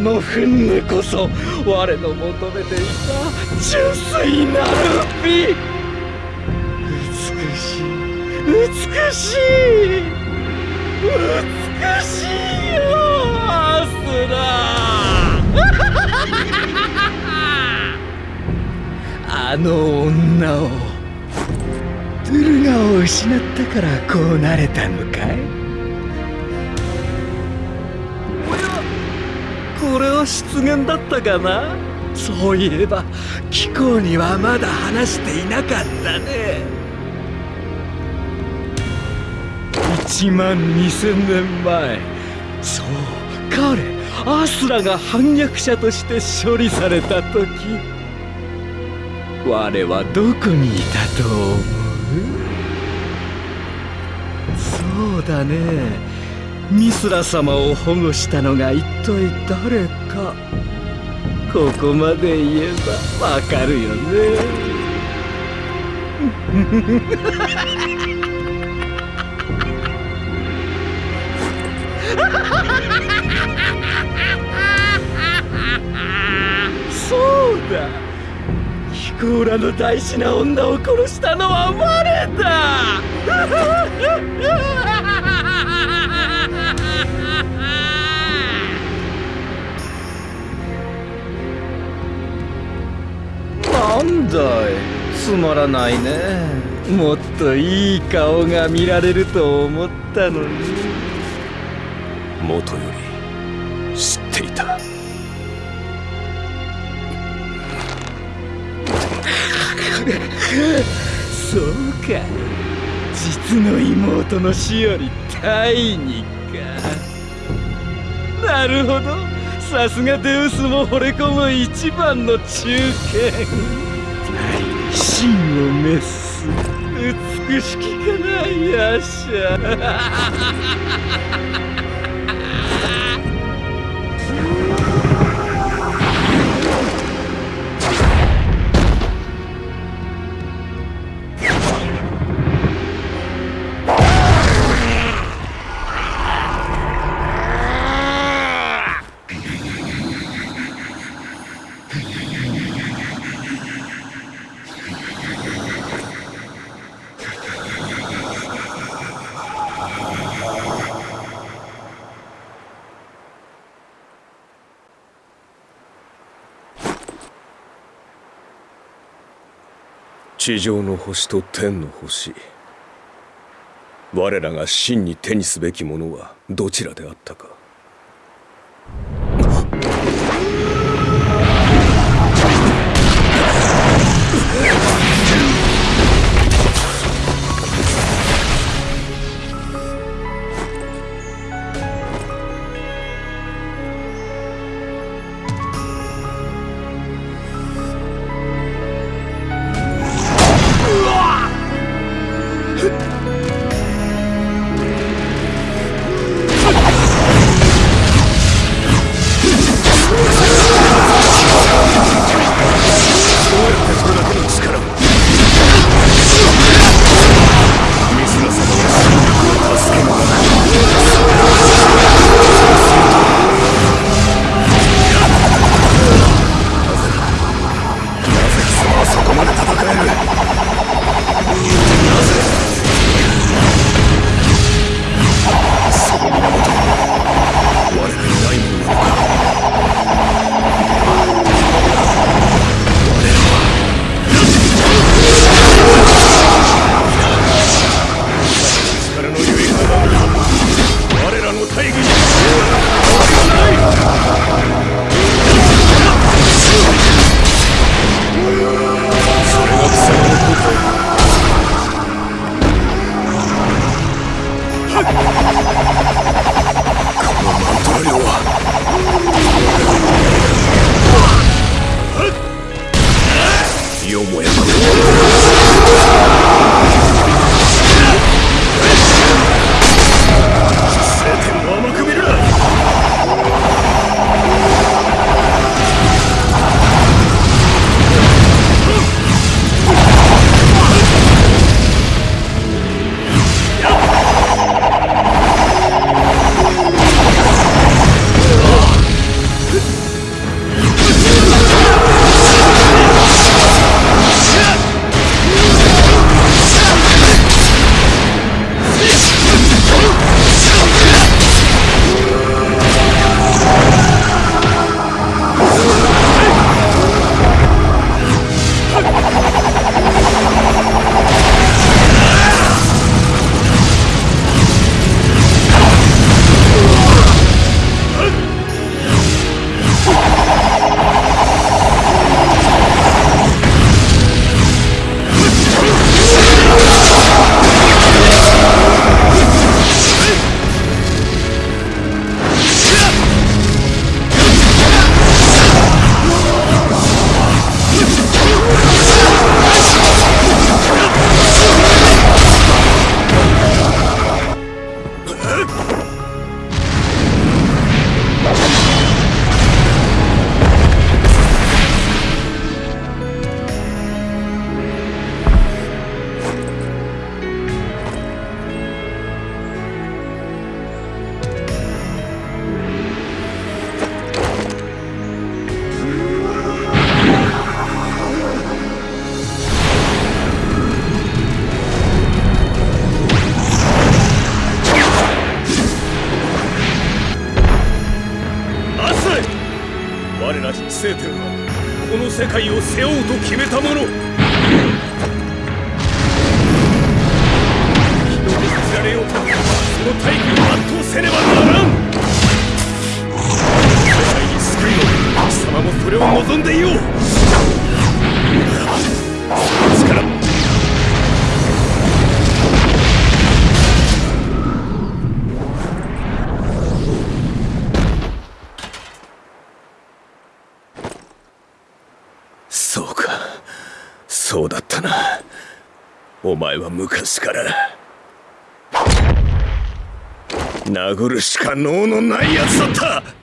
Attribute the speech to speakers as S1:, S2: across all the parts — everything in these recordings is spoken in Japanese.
S1: この憤怒こそ我の求めていた純粋なる美美しい美しい美しいよアスラあの女をトゥルガを失ったからこうなれたのかい？これは失言だったかな？そういえば貴公にはまだ話していなかったね。1万2000年前。そう彼アスラが反逆者として処理された時。我はどこにいたと思う？そうだね。ミスラ様を保護したのが一体誰か。ここまで言えばわかるよね。そうだ。ヒコーラの大事な女を殺したのは我だ。なんだい？つまらないね。もっといい顔が見られると思ったのに。
S2: もとより知っていた。
S1: そうか。実の妹の死より大にか。なるほどさすがデウスも惚れ込む一番の中堅真を滅す。美しきかなヤッシャ
S2: 地上の星と天の星。我らが真に手にすべきものはどちらであったか。望んでそうか。そうだったな。お前は昔から。殴るしか能のないやつだった。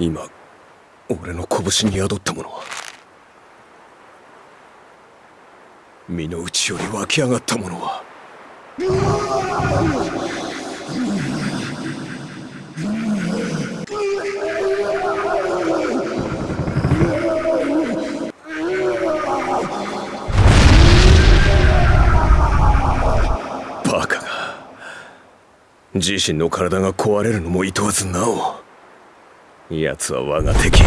S2: 今俺の拳に宿ったものは身の内より湧き上がったものはバカが自身の体が壊れるのも厭わずなお。奴は我が敵。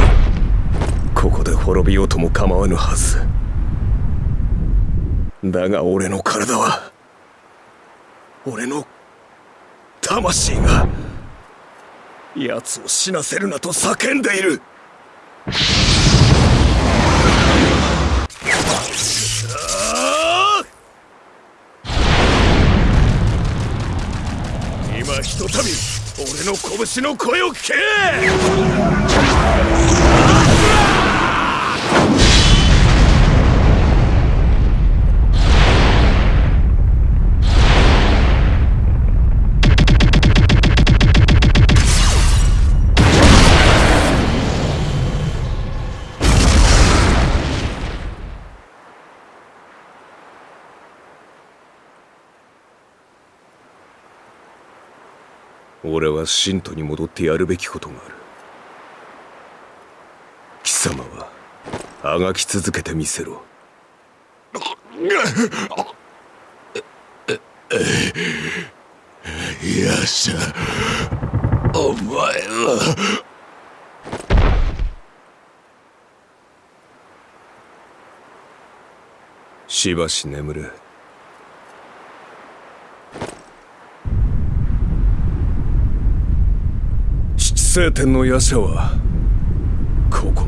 S2: ここで滅びようとも構わぬはず。だが俺の体は俺の魂が奴を死なせるなと叫んでいる。今ひとたび俺の拳の声を聞け！俺は信徒に戻ってやるべきことがある。貴様はあがき続けてみせろ。よっしゃお前はしばし眠れ聖天の夜叉はここ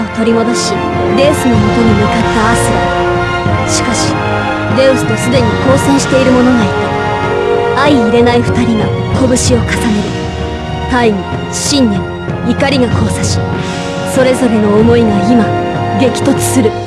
S3: を取り戻しデウスのもとに向かったアスラ。しかしデウスとすでに交戦している者がいた。相入れない2人が拳を重ねる。大義信念怒りが交差しそれぞれの思いが今激突する。